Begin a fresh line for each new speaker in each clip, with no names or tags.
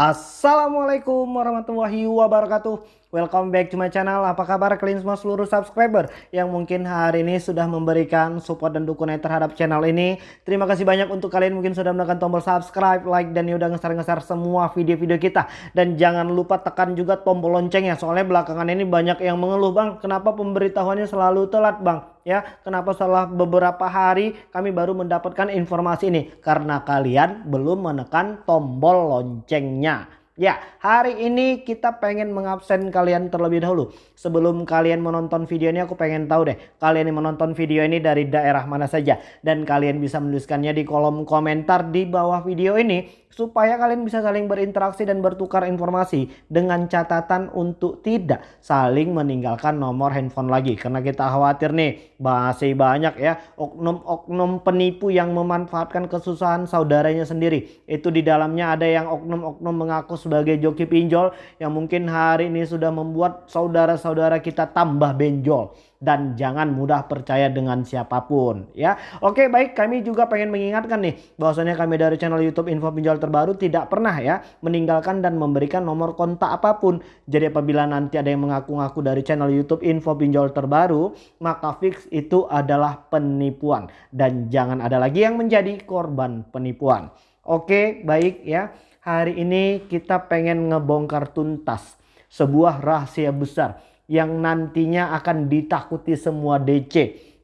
Assalamualaikum warahmatullahi wabarakatuh Welcome back to my channel. Apa kabar kalian semua seluruh subscriber Yang mungkin hari ini sudah memberikan support dan dukungan terhadap channel ini? Terima kasih banyak untuk kalian mungkin sudah menekan tombol subscribe, like dan udah ngeser-ngeser semua video-video kita. Dan jangan lupa tekan juga tombol loncengnya Soalnya belakangan ini banyak yang mengeluh Bang Kenapa pemberitahuannya selalu telat Bang? Ya kenapa setelah beberapa hari kami baru mendapatkan informasi ini? Karena kalian belum menekan tombol loncengnya Ya, hari ini kita pengen mengabsen kalian terlebih dahulu. Sebelum kalian menonton video ini aku pengen tahu deh, kalian yang menonton video ini dari daerah mana saja. Dan kalian bisa menuliskannya di kolom komentar di bawah video ini supaya kalian bisa saling berinteraksi dan bertukar informasi dengan catatan untuk tidak saling meninggalkan nomor handphone lagi. Karena kita khawatir nih masih banyak ya oknum-oknum penipu yang memanfaatkan kesusahan saudaranya sendiri. Itu di dalamnya ada yang oknum-oknum mengaku sebagai joki pinjol yang mungkin hari ini sudah membuat saudara-saudara kita tambah benjol dan jangan mudah percaya dengan siapa pun ya. Oke baik kami juga pengen mengingatkan nih bahwasanya kami dari channel YouTube Info Pinjol Terbaru tidak pernah ya meninggalkan dan memberikan nomor kontak apa pun. Jadi apabila nanti ada yang mengaku-ngaku dari channel YouTube Info Pinjol Terbaru maka fix itu adalah penipuan dan jangan ada lagi yang menjadi korban penipuan. Oke baik ya hari ini kita pengen ngebongkar tuntas sebuah rahasia besar yang nantinya akan ditakuti semua DC.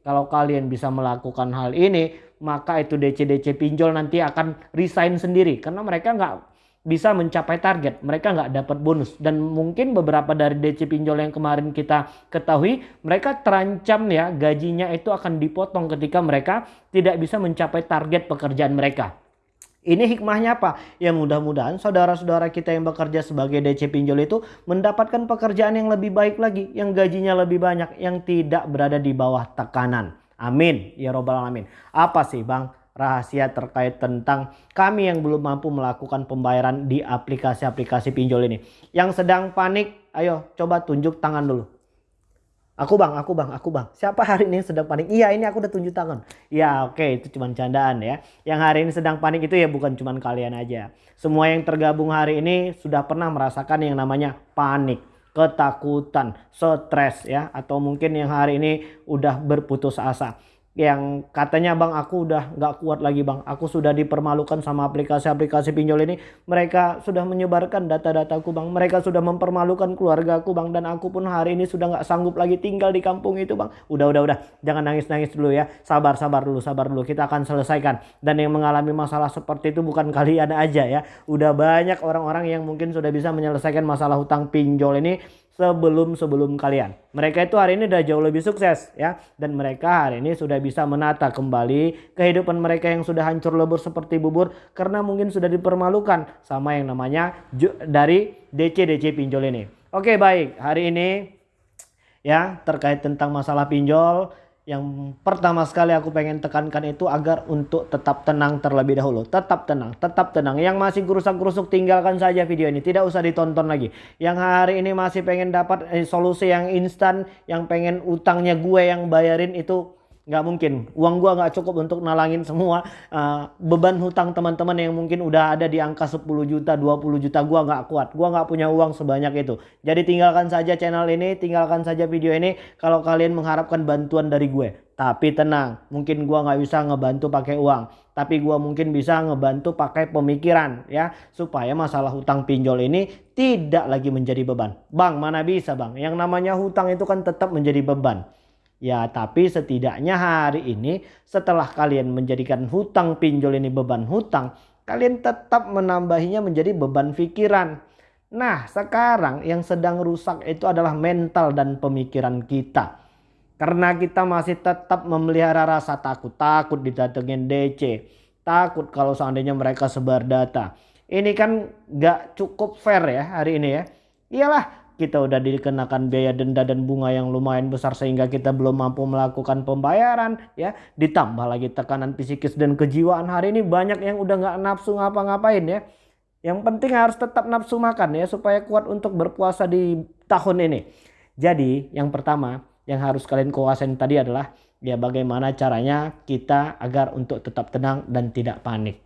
Kalau kalian bisa melakukan hal ini, maka itu DC-DC pinjol nanti akan resign sendiri. Karena mereka nggak bisa mencapai target. Mereka nggak dapat bonus. Dan mungkin beberapa dari DC pinjol yang kemarin kita ketahui, mereka terancam ya gajinya itu akan dipotong ketika mereka tidak bisa mencapai target pekerjaan mereka. Ini hikmahnya apa? Ya mudah-mudahan saudara-saudara kita yang bekerja sebagai DC pinjol itu mendapatkan pekerjaan yang lebih baik lagi, yang gajinya lebih banyak, yang tidak berada di bawah tekanan. Amin. Ya robbal alamin. Apa sih bang rahasia terkait tentang kami yang belum mampu melakukan pembayaran di aplikasi-aplikasi pinjol ini? Yang sedang panik, ayo coba tunjuk tangan dulu. Aku bang, aku bang, aku bang. Siapa hari ini sedang panik? Iya ini aku udah tunjuk tangan. Ya oke okay, itu cuma candaan ya. Yang hari ini sedang panik itu ya bukan cuma kalian aja. Semua yang tergabung hari ini sudah pernah merasakan yang namanya panik. Ketakutan, stres ya. Atau mungkin yang hari ini udah berputus asa yang katanya bang aku udah nggak kuat lagi bang. Aku sudah dipermalukan sama aplikasi-aplikasi pinjol ini. Mereka sudah menyebarkan data-dataku bang. Mereka sudah mempermalukan keluargaku bang. Dan aku pun hari ini sudah nggak sanggup lagi tinggal di kampung itu bang. Udah udah udah. Jangan nangis-nangis dulu ya. Sabar sabar dulu sabar dulu. Kita akan selesaikan. Dan yang mengalami masalah seperti itu bukan kalian aja ya. Udah banyak orang-orang yang mungkin sudah bisa menyelesaikan masalah hutang pinjol ini sebelum-sebelum kalian. Mereka itu hari ini udah jauh lebih sukses ya. Dan mereka hari ini sudah bisa menata kembali kehidupan mereka yang sudah hancur lebur seperti bubur. Karena mungkin sudah dipermalukan sama yang namanya dari DC-DC pinjol ini. Oke baik hari ini ya terkait tentang masalah pinjol yang pertama sekali aku pengen tekankan itu agar untuk tetap tenang terlebih dahulu. Tetap tenang, tetap tenang. Yang masih gerusak-gerusuk tinggalkan saja video ini. Tidak usah ditonton lagi. Yang hari ini masih pengen dapat eh, solusi yang instan, yang pengen utangnya gue yang bayarin itu nggak mungkin. Uang gua nggak cukup untuk nalangin semua uh, beban hutang teman-teman yang mungkin udah ada di angka 10 juta 20 juta gua nggak kuat. Gua nggak punya uang sebanyak itu. Jadi tinggalkan saja channel ini tinggalkan saja video ini kalau kalian mengharapkan bantuan dari gue. Tapi tenang mungkin gua nggak bisa ngebantu pakai uang. Tapi gua mungkin bisa ngebantu pakai pemikiran ya. Supaya masalah hutang pinjol ini tidak lagi menjadi beban. Bang mana bisa bang? Yang namanya hutang itu kan tetap menjadi beban Ya tapi setidaknya hari ini setelah kalian menjadikan hutang pinjol ini beban hutang. Kalian tetap menambahinya menjadi beban pikiran. Nah sekarang yang sedang rusak itu adalah mental dan pemikiran kita. Karena kita masih tetap memelihara rasa takut. Takut didatengin DC. Takut kalau seandainya mereka sebar data. Ini kan gak cukup fair ya hari ini ya. Iyalah kita udah dikenakan biaya denda dan bunga yang lumayan besar sehingga kita belum mampu melakukan pembayaran ya. Ditambah lagi tekanan psikis dan kejiwaan. Hari ini banyak yang udah nggak nafsu ngapa-ngapain ya. Yang penting harus tetap nafsu makan ya supaya kuat untuk berpuasa di tahun ini. Jadi yang pertama yang harus kalian kuasain tadi adalah ya bagaimana caranya kita agar untuk tetap tenang dan tidak panik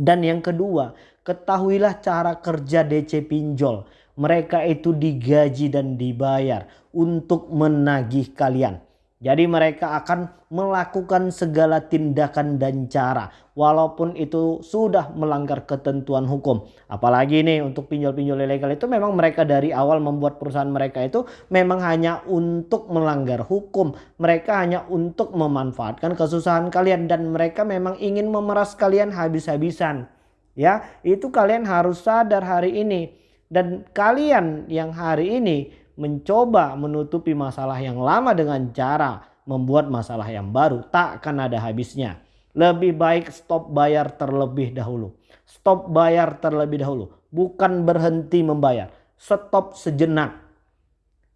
Dan yang kedua, ketahuilah cara kerja DC pinjol. Mereka itu digaji dan dibayar untuk menagih kalian. Jadi mereka akan melakukan segala tindakan dan cara walaupun itu sudah melanggar ketentuan hukum. Apalagi nih untuk pinjol-pinjol ilegal itu memang mereka dari awal membuat perusahaan mereka itu memang hanya untuk melanggar hukum. Mereka hanya untuk memanfaatkan kesusahan kalian dan mereka memang ingin memeras kalian habis-habisan. Ya, itu kalian harus sadar hari ini. Dan kalian yang hari ini mencoba menutupi masalah yang lama dengan cara membuat masalah yang baru tak akan ada habisnya. Lebih baik stop bayar terlebih dahulu. Stop bayar terlebih dahulu. Bukan berhenti membayar. Stop sejenak.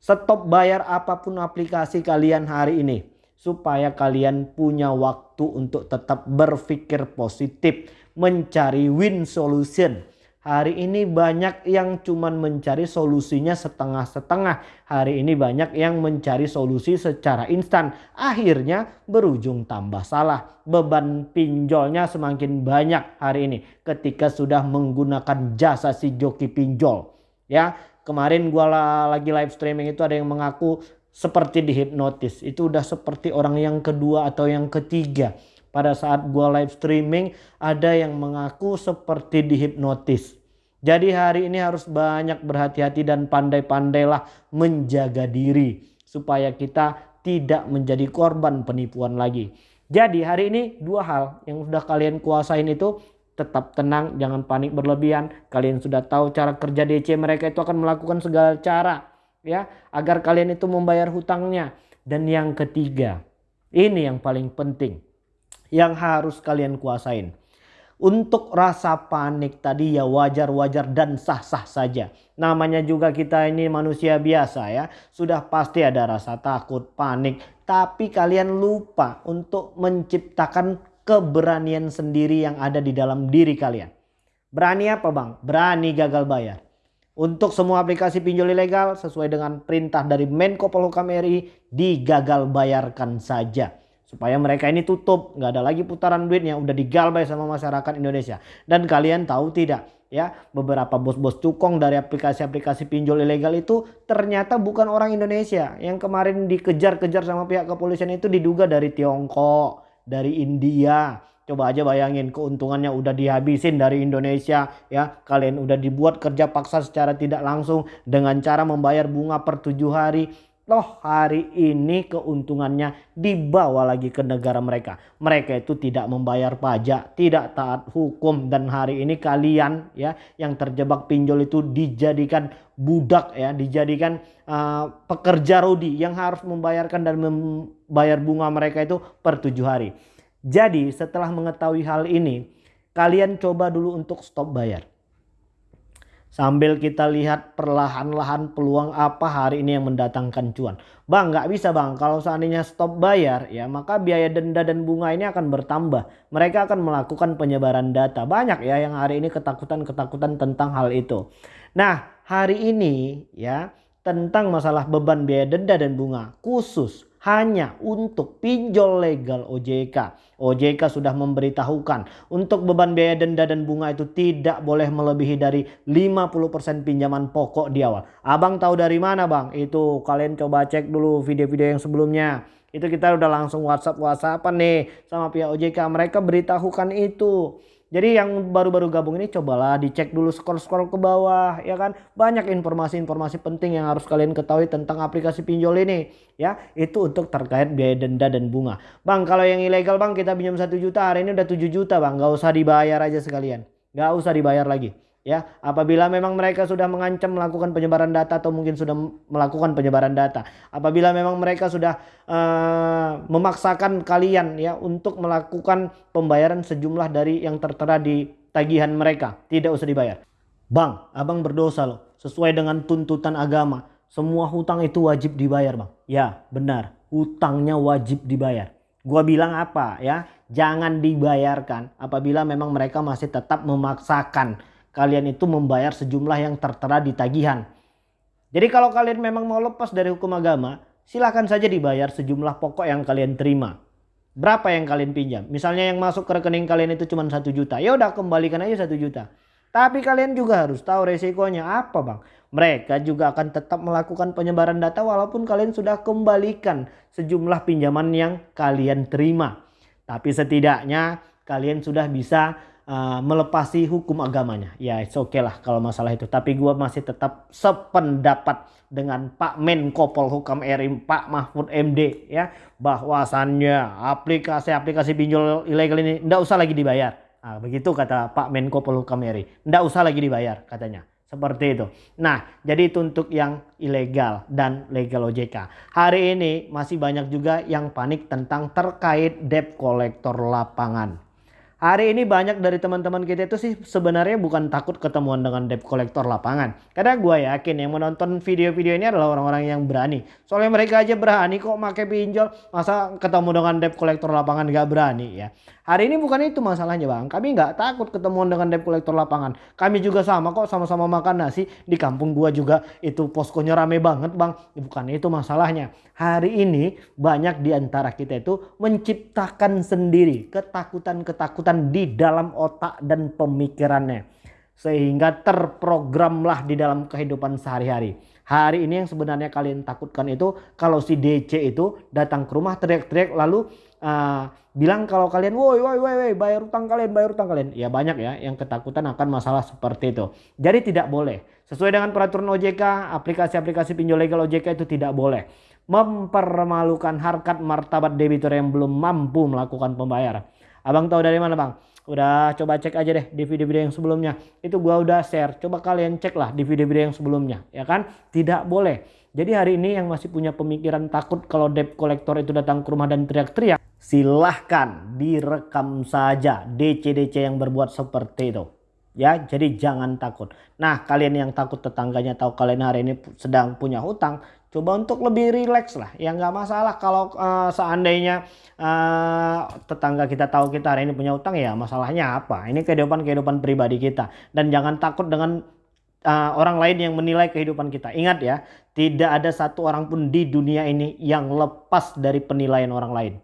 Stop bayar apa pun aplikasi kalian hari ini. Supaya kalian punya waktu untuk tetap berpikir positif. Mencari win solution Hari ini banyak yang cuman mencari solusinya setengah-setengah. Hari ini banyak yang mencari solusi secara instan. Akhirnya berujung tambah salah. Beban pinjolnya semakin banyak hari ini ketika sudah menggunakan jasa si joki pinjol. Ya, kemarin gua lagi live streaming itu ada yang mengaku seperti dihipnotis. Itu udah seperti orang yang kedua atau yang ketiga pada saat gua live streaming ada yang mengaku seperti dihipnotis. Jadi hari ini harus banyak berhati-hati dan pandai-pandailah menjaga diri supaya kita tidak menjadi korban penipuan lagi. Jadi hari ini dua hal yang sudah kalian kuasain itu tetap tenang, jangan panik berlebihan. Kalian sudah tahu cara kerja DC mereka itu akan melakukan segala cara ya agar kalian itu membayar hutangnya. Dan yang ketiga, ini yang paling penting yang harus kalian kuasain. Untuk rasa panik tadi ya wajar-wajar dan sah-sah saja. Namanya juga kita ini manusia biasa ya. Sudah pasti ada rasa takut, panik. Tapi kalian lupa untuk menciptakan keberanian sendiri yang ada di dalam diri kalian. Berani apa bang? Berani gagal bayar. Untuk semua aplikasi pinjol ilegal sesuai dengan perintah dari Menko Polhukam RI digagal bayarkan saja supaya mereka ini tutup. Nggak ada lagi putaran duit yang udah digalbay sama masyarakat Indonesia. Dan kalian tahu tidak ya beberapa bos-bos cukong dari aplikasi-aplikasi pinjol ilegal itu ternyata bukan orang Indonesia. Yang kemarin dikejar-kejar sama pihak kepolisian itu diduga dari Tiongkok dari India. Coba aja bayangin keuntungannya udah dihabisin dari Indonesia ya. Kalian udah dibuat kerja paksa secara tidak langsung dengan cara membayar bunga per tujuh hari Toh hari ini keuntungannya dibawa lagi ke negara mereka. Mereka itu tidak membayar pajak, tidak taat hukum dan hari ini kalian ya yang terjebak pinjol itu dijadikan budak ya, dijadikan uh, pekerja rodi yang harus membayarkan dan membayar bunga mereka itu per tujuh hari. Jadi setelah mengetahui hal ini, kalian coba dulu untuk stop bayar. Sambil kita lihat perlahan-lahan peluang apa hari ini yang mendatangkan cuan. Bang nggak bisa bang kalau seandainya stop bayar ya maka biaya denda dan bunga ini akan bertambah. Mereka akan melakukan penyebaran data. Banyak ya yang hari ini ketakutan-ketakutan tentang hal itu. Nah hari ini ya tentang masalah beban biaya denda dan bunga khusus hanya untuk pinjol legal OJK. OJK sudah memberitahukan untuk beban biaya denda dan bunga itu tidak boleh melebihi dari 50% pinjaman pokok di awal. Abang tahu dari mana bang? Itu kalian coba cek dulu video-video yang sebelumnya. Itu kita udah langsung WhatsApp WhatsApp nih sama pihak OJK. Mereka beritahukan itu. Jadi yang baru-baru gabung ini cobalah dicek dulu scroll-scroll ke bawah ya kan. Banyak informasi-informasi penting yang harus kalian ketahui tentang aplikasi pinjol ini ya. Itu untuk terkait biaya denda dan bunga. Bang kalau yang ilegal bang kita pinjam 1 juta hari ini udah 7 juta bang. Gak usah dibayar aja sekalian. Gak usah dibayar lagi ya apabila memang mereka sudah mengancam melakukan penyebaran data atau mungkin sudah melakukan penyebaran data. Apabila memang mereka sudah uh, memaksakan kalian ya untuk melakukan pembayaran sejumlah dari yang tertera di tagihan mereka. Tidak usah dibayar. Bang abang berdosa loh. Sesuai dengan tuntutan agama semua hutang itu wajib dibayar bang. Ya benar. Hutangnya wajib dibayar. Gua bilang apa ya? Jangan dibayarkan apabila memang mereka masih tetap memaksakan kalian itu membayar sejumlah yang tertera di tagihan. Jadi kalau kalian memang mau lepas dari hukum agama, silahkan saja dibayar sejumlah pokok yang kalian terima. Berapa yang kalian pinjam? Misalnya yang masuk ke rekening kalian itu cuma satu juta. Ya udah kembalikan aja satu juta. Tapi kalian juga harus tahu resikonya apa bang. Mereka juga akan tetap melakukan penyebaran data walaupun kalian sudah kembalikan sejumlah pinjaman yang kalian terima. Tapi setidaknya kalian sudah bisa uh, melepasi hukum agamanya. Ya oke okay lah kalau masalah itu. Tapi gue masih tetap sependapat dengan Pak Menko Polhukam RI Pak Mahfud MD ya bahwasannya aplikasi-aplikasi pinjol ilegal ini tidak usah lagi dibayar Nah, begitu kata Pak Menko Polhukam RI. Tidak usah lagi dibayar katanya. Seperti itu. Nah, jadi itu untuk yang ilegal dan legal OJK. Hari ini masih banyak juga yang panik tentang terkait debt collector lapangan. Hari ini banyak dari teman-teman kita itu sih sebenarnya bukan takut ketemuan dengan debt collector lapangan. Karena gue yakin yang menonton video-video ini adalah orang-orang yang berani. Soalnya mereka aja berani kok pakai pinjol. Masa ketemu dengan debt collector lapangan gak berani ya. Hari ini bukan itu masalahnya bang. Kami nggak takut ketemuan dengan debt collector lapangan. Kami juga sama kok sama-sama makan nasi. Di kampung gua juga itu poskonya rame banget bang. Bukan itu masalahnya. Hari ini banyak di antara kita itu menciptakan sendiri ketakutan-ketakutan di dalam otak dan pemikirannya. Sehingga terprogramlah di dalam kehidupan sehari-hari. Hari ini yang sebenarnya kalian takutkan itu kalau si DC itu datang ke rumah teriak-teriak lalu uh, bilang kalau kalian woi woi woi bayar utang kalian bayar utang kalian ya banyak ya yang ketakutan akan masalah seperti itu jadi tidak boleh sesuai dengan peraturan OJK aplikasi-aplikasi pinjol legal OJK itu tidak boleh mempermalukan harkat martabat debitur yang belum mampu melakukan pembayaran abang tahu dari mana bang? Udah coba cek aja deh di video-video yang sebelumnya. Itu gua udah share. Coba kalian cek lah di video-video yang sebelumnya ya kan? Tidak boleh. Jadi hari ini yang masih punya pemikiran takut kalau debt collector itu datang ke rumah dan teriak-teriak silahkan direkam saja DC-DC yang berbuat seperti itu. Ya, jadi jangan takut. Nah, kalian yang takut tetangganya tahu kalian hari ini sedang punya hutang, coba untuk lebih rileks lah. Ya nggak masalah kalau uh, seandainya uh, tetangga kita tahu kita hari ini punya hutang ya masalahnya apa? Ini kehidupan-kehidupan pribadi kita. Dan jangan takut dengan uh, orang lain yang menilai kehidupan kita. Ingat ya, tidak ada satu orang pun di dunia ini yang lepas dari penilaian orang lain.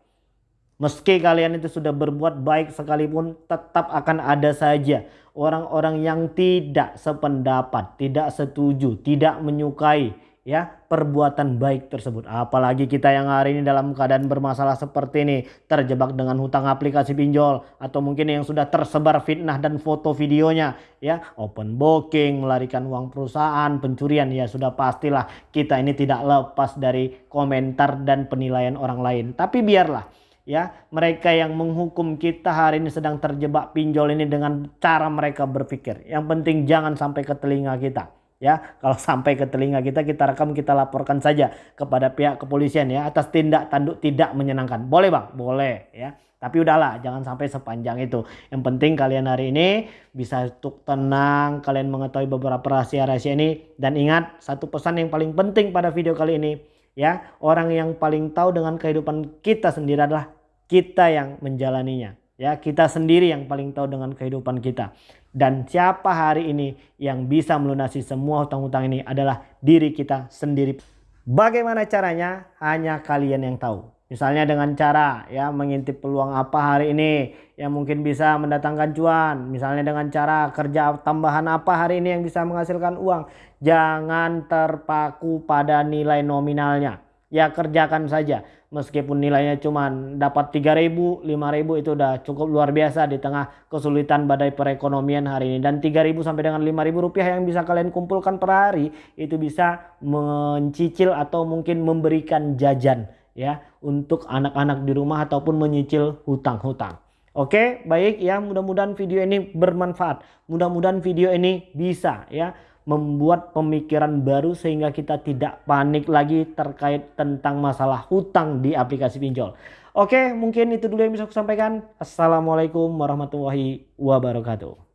Meski kalian itu sudah berbuat baik sekalipun tetap akan ada saja orang-orang yang tidak sependapat, tidak setuju, tidak menyukai ya perbuatan baik tersebut. Apalagi kita yang hari ini dalam keadaan bermasalah seperti ini, terjebak dengan hutang aplikasi pinjol atau mungkin yang sudah tersebar fitnah dan foto videonya ya, open booking, melarikan uang perusahaan, pencurian ya sudah pastilah kita ini tidak lepas dari komentar dan penilaian orang lain. Tapi biarlah ya mereka yang menghukum kita hari ini sedang terjebak pinjol ini dengan cara mereka berpikir yang penting jangan sampai ke telinga kita ya kalau sampai ke telinga kita kita rekam kita laporkan saja kepada pihak kepolisian ya atas tindak tanduk tidak menyenangkan. Boleh bang? Boleh ya. Tapi udahlah jangan sampai sepanjang itu. Yang penting kalian hari ini bisa untuk tenang kalian mengetahui beberapa rahasia-rahasia ini. Dan ingat satu pesan yang paling penting pada video kali ini ya. Orang yang paling tahu dengan kehidupan kita sendiri adalah kita yang menjalaninya. Ya, kita sendiri yang paling tahu dengan kehidupan kita. Dan siapa hari ini yang bisa melunasi semua hutang-hutang ini adalah diri kita sendiri. Bagaimana caranya? Hanya kalian yang tahu. Misalnya dengan cara ya mengintip peluang apa hari ini yang mungkin bisa mendatangkan cuan. Misalnya dengan cara kerja tambahan apa hari ini yang bisa menghasilkan uang. Jangan terpaku pada nilai nominalnya ya kerjakan saja meskipun nilainya cuma dapat 3000 5000 itu udah cukup luar biasa di tengah kesulitan badai perekonomian hari ini dan 3000 sampai dengan 5000 rupiah yang bisa kalian kumpulkan per hari itu bisa mencicil atau mungkin memberikan jajan ya untuk anak-anak di rumah ataupun menyicil hutang-hutang Oke, baik ya. Mudah-mudahan video ini bermanfaat. Mudah-mudahan video ini bisa ya membuat pemikiran baru sehingga kita tidak panik lagi terkait tentang masalah hutang di aplikasi pinjol. Oke, mungkin itu dulu yang bisa aku sampaikan. Assalamualaikum warahmatullahi wabarakatuh.